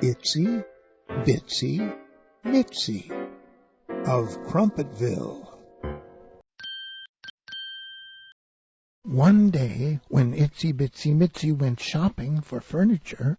Itsy Bitsy Mitsy of Crumpetville. One day when Itsy Bitsy Mitsy went shopping for furniture,